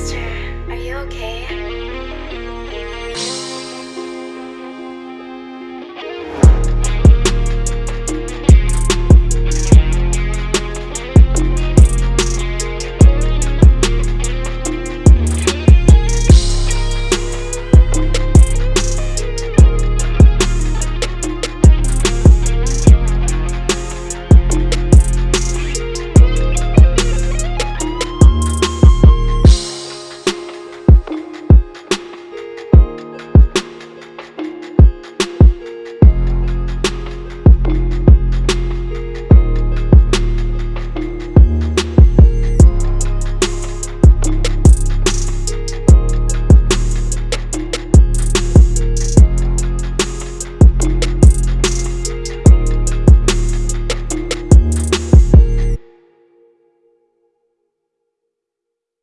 Master, are you okay?